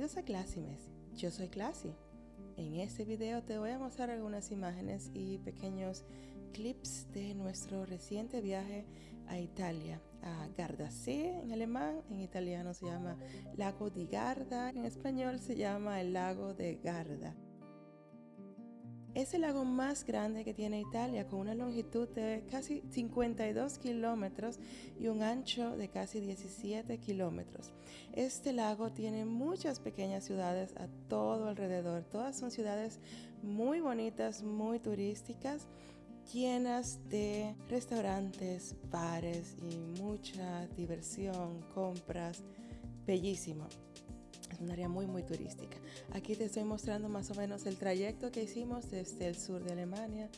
Bienvenidos a Classimes. Yo soy Classy. En este video te voy a mostrar algunas imágenes y pequeños clips de nuestro reciente viaje a Italia, a Gardasee en alemán, en italiano se llama Lago di Garda, en español se llama el Lago de Garda. Es el lago más grande que tiene Italia, con una longitud de casi 52 kilómetros y un ancho de casi 17 kilómetros. Este lago tiene muchas pequeñas ciudades a todo alrededor. Todas son ciudades muy bonitas, muy turísticas llenas de restaurantes, bares y mucha diversión, compras. Bellísimo. Es un área muy muy turística. Aquí te estoy mostrando más o menos el trayecto que hicimos desde el sur de Alemania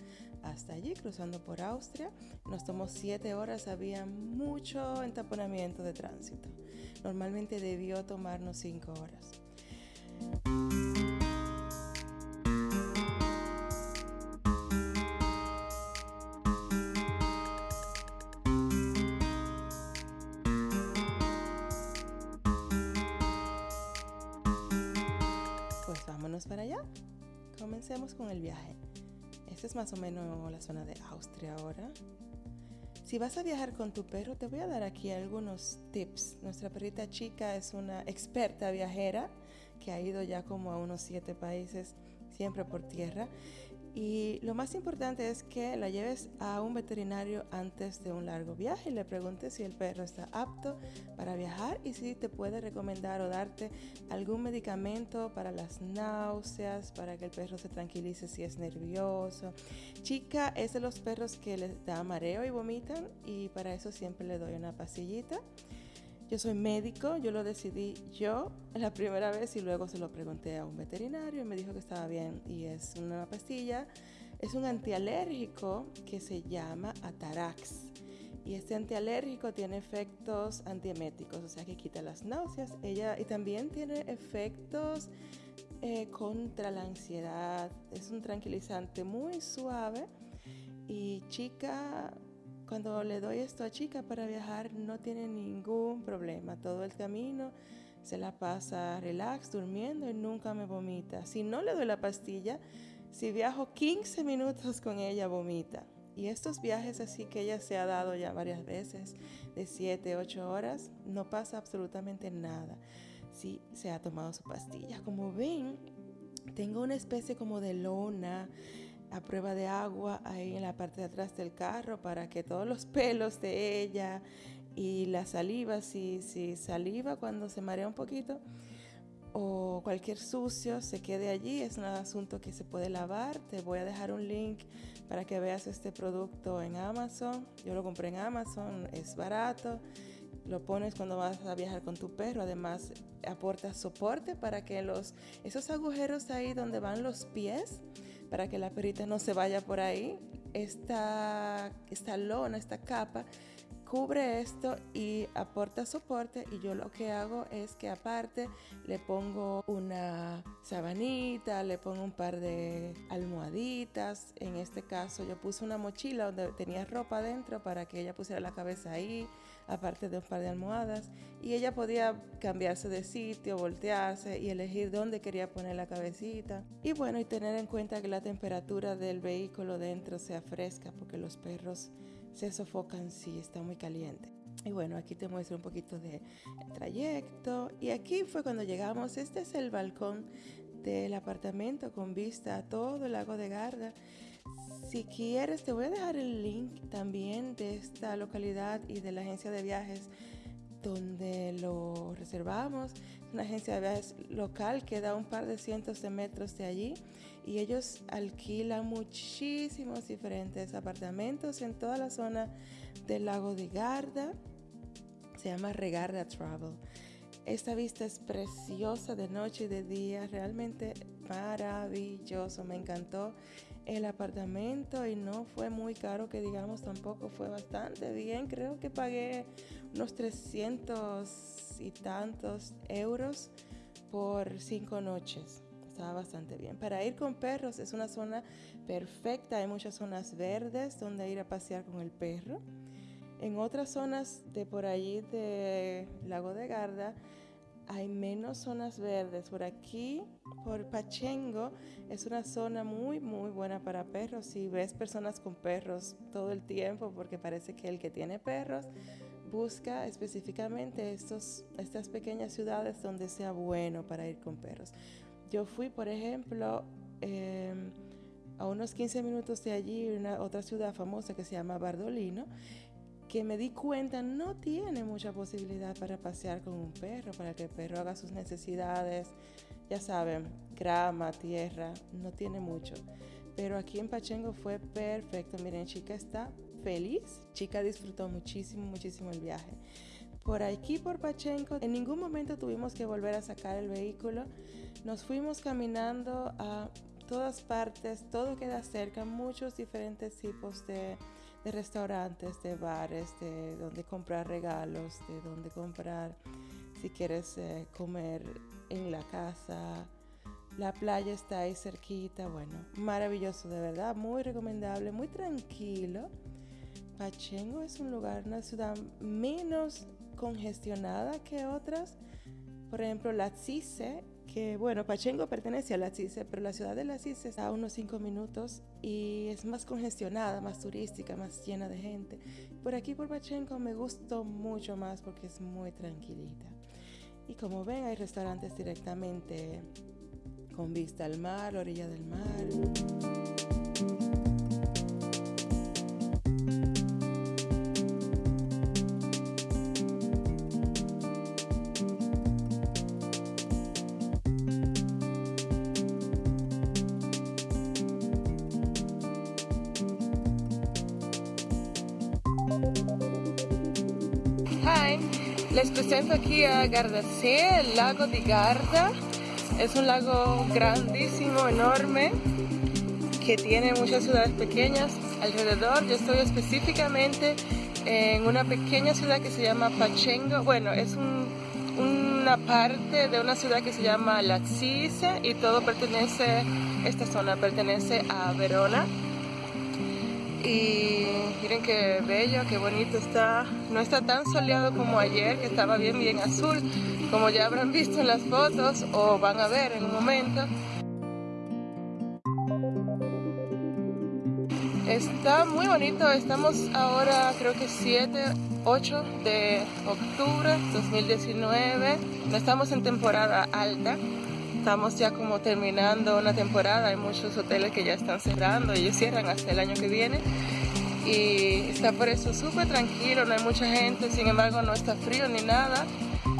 hasta allí, cruzando por Austria. Nos tomó siete horas, había mucho entaponamiento de tránsito. Normalmente debió tomarnos cinco horas. Para allá. Comencemos con el viaje. Esta es más o menos la zona de Austria ahora. Si vas a viajar con tu perro, te voy a dar aquí algunos tips. Nuestra perrita chica es una experta viajera que ha ido ya como a unos siete países, siempre por tierra. Y lo más importante es que la lleves a un veterinario antes de un largo viaje y le preguntes si el perro está apto para viajar y si te puede recomendar o darte algún medicamento para las náuseas, para que el perro se tranquilice si es nervioso. Chica es de los perros que les da mareo y vomitan y para eso siempre le doy una pastillita. Yo soy médico, yo lo decidí yo la primera vez y luego se lo pregunté a un veterinario y me dijo que estaba bien y es una pastilla, es un antialérgico que se llama Atarax. Y este antialérgico tiene efectos antieméticos, o sea que quita las náuseas. Ella y también tiene efectos eh, contra la ansiedad. Es un tranquilizante muy suave y chica cuando le doy esto a chica para viajar no tiene ningún problema. Todo el camino se la pasa relax, durmiendo y nunca me vomita. Si no le doy la pastilla, si viajo 15 minutos con ella, vomita. Y estos viajes así que ella se ha dado ya varias veces, de 7, 8 horas, no pasa absolutamente nada si se ha tomado su pastilla. Como ven, tengo una especie como de lona a prueba de agua ahí en la parte de atrás del carro para que todos los pelos de ella y la saliva, si, si saliva cuando se marea un poquito o cualquier sucio se quede allí, es un asunto que se puede lavar. Te voy a dejar un link para que veas este producto en Amazon. Yo lo compré en Amazon, es barato. Lo pones cuando vas a viajar con tu perro. Además, aporta soporte para que los, esos agujeros ahí donde van los pies, para que la perita no se vaya por ahí. Esta, esta lona, esta capa, cubre esto y aporta soporte y yo lo que hago es que aparte le pongo una sabanita, le pongo un par de almohaditas, en este caso yo puse una mochila donde tenía ropa dentro para que ella pusiera la cabeza ahí, aparte de un par de almohadas. Y ella podía cambiarse de sitio, voltearse y elegir dónde quería poner la cabecita. Y bueno y tener en cuenta que la temperatura del vehículo dentro sea fresca porque los perros se sofocan si está muy caliente. Y bueno, aquí te muestro un poquito de trayecto. Y aquí fue cuando llegamos. Este es el balcón del apartamento con vista a todo el lago de Garda. Si quieres, te voy a dejar el link también de esta localidad y de la agencia de viajes donde lo reservamos. Una agencia de viajes local que da un par de cientos de metros de allí y ellos alquilan muchísimos diferentes apartamentos en toda la zona del lago de Garda. Se llama Regarda Travel. Esta vista es preciosa de noche y de día, realmente maravilloso, me encantó el apartamento y no fue muy caro que digamos tampoco, fue bastante bien, creo que pagué unos 300 y tantos euros por cinco noches. Estaba bastante bien. Para ir con perros es una zona perfecta. Hay muchas zonas verdes donde ir a pasear con el perro. En otras zonas de por allí de Lago de Garda hay menos zonas verdes. Por aquí, por Pachengo, es una zona muy, muy buena para perros. Si ves personas con perros todo el tiempo, porque parece que el que tiene perros busca específicamente estos, estas pequeñas ciudades donde sea bueno para ir con perros. Yo fui, por ejemplo, em, a unos 15 minutos de allí, una otra ciudad famosa que se llama Bardolino, que me di cuenta no tiene mucha posibilidad para pasear con un perro, para que el perro haga sus necesidades, ya saben, grama, tierra, no tiene mucho. Pero aquí en Pachengo fue perfecto. Miren, chica está feliz, chica disfrutó muchísimo, muchísimo el viaje. Por aquí, por Pachengo, en ningún momento tuvimos que volver a sacar el vehículo. Nos fuimos caminando a todas partes, todo queda cerca, muchos diferentes tipos de de restaurantes, de bares, de donde comprar regalos, de donde comprar si quieres eh, comer en la casa. La playa está ahí cerquita, bueno, maravilloso de verdad, muy recomendable, muy tranquilo. Pachengo es un lugar, una ciudad menos congestionada que otras. Por ejemplo, la Cise que bueno, Pachengo pertenece a la CICE, pero la ciudad de la CICE está a unos 5 minutos y es más congestionada, más turística, más llena de gente. Por aquí por Pachengo me gustó mucho más porque es muy tranquilita. Y como ven, hay restaurantes directamente con vista al mar, orilla del mar. Les presento aquí a Gardasee, el lago de Garda. Es un lago grandísimo, enorme, que tiene muchas ciudades pequeñas alrededor. Yo estoy específicamente en una pequeña ciudad que se llama Pachengo. Bueno, es una parte de una ciudad que se llama Laxise y todo pertenece, esta zona pertenece a Verona y miren qué bello, qué bonito está. No está tan soleado como ayer, que estaba bien, bien azul, como ya habrán visto en las fotos o van a ver en un momento. Está muy bonito, estamos ahora creo que 7, 8 de octubre 2019, no estamos en temporada alta, estamos ya como terminando una temporada, hay muchos hoteles que ya están cerrando, ellos cierran hasta el año que viene y está por eso súper tranquilo, no hay mucha gente, sin embargo no está frío ni nada,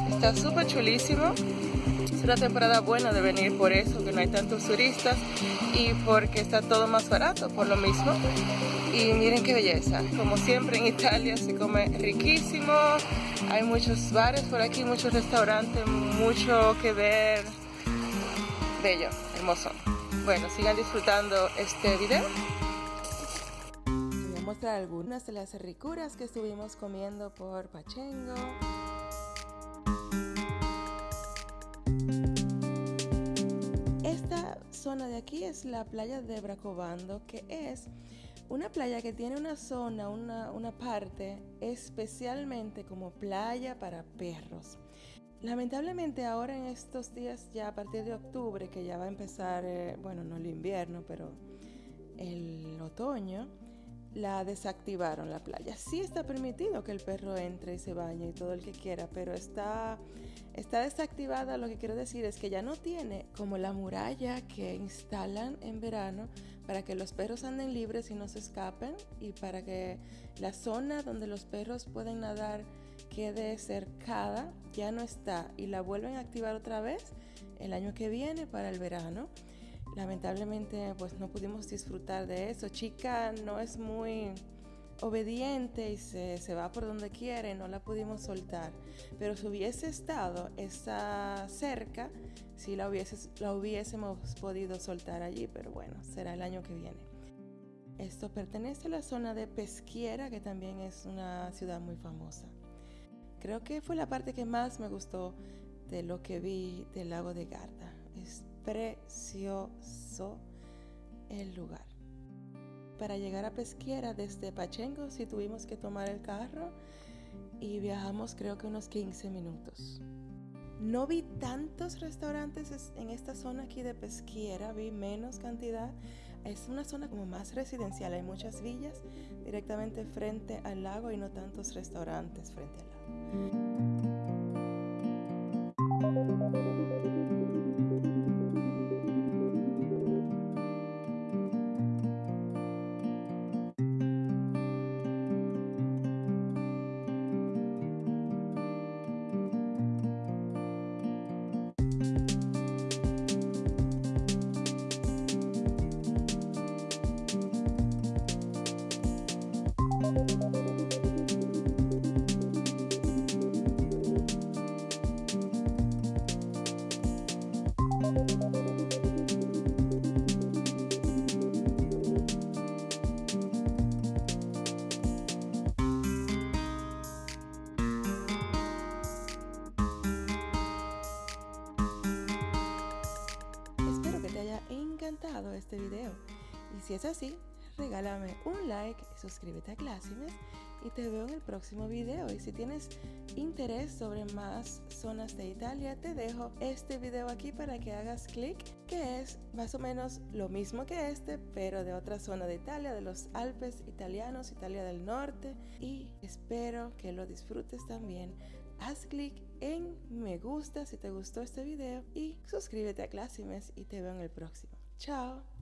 está súper chulísimo. Es una temporada buena de venir por eso, que no hay tantos turistas y porque está todo más barato por lo mismo. Y miren qué belleza, como siempre en Italia se come riquísimo, hay muchos bares por aquí, muchos restaurantes, mucho que ver, bello, hermoso. Bueno, sigan disfrutando este video. Voy a mostrar algunas de las ricuras que estuvimos comiendo por Pachengo. Esta zona de aquí es la playa de Bracobando, que es una playa que tiene una zona, una, una parte especialmente como playa para perros. Lamentablemente ahora en estos días, ya a partir de octubre, que ya va a empezar, eh, bueno, no el invierno, pero el otoño, la desactivaron la playa. Sí está permitido que el perro entre y se bañe y todo el que quiera, pero está, está desactivada. Lo que quiero decir es que ya no tiene como la muralla que instalan en verano para que los perros anden libres y no se escapen y para que la zona donde los perros pueden nadar quede cercada ya no está y la vuelven a activar otra vez el año que viene para el verano. Lamentablemente pues no pudimos disfrutar de eso. Chica no es muy obediente y se, se, va por donde quiere, no la pudimos soltar. Pero si hubiese estado esa cerca, si la, hubiese, la hubiésemos podido soltar allí, pero bueno, será el año que viene. Esto pertenece a la zona de Pesquiera, que también es una ciudad muy famosa. Creo que fue la parte que más me gustó de lo que vi del lago de Garda. Es precioso el lugar. Para llegar a Pesquiera desde Pachengo sí tuvimos que tomar el carro y viajamos creo que unos 15 minutos. No vi tantos restaurantes en esta zona aquí de Pesquiera, vi menos cantidad. Es una zona como más residencial, hay muchas villas directamente frente al lago y no tantos restaurantes frente al lago. Si es así, regálame un like, suscríbete a Clásimes y te veo en el próximo video. Y si tienes interés sobre más zonas de Italia, te dejo este video aquí para que hagas clic, que es más o menos lo mismo que este, pero de otra zona de Italia, de los Alpes italianos, Italia del Norte. Y espero que lo disfrutes también. Haz clic en me gusta si te gustó este video y suscríbete a Clásimes y te veo en el próximo. Chao.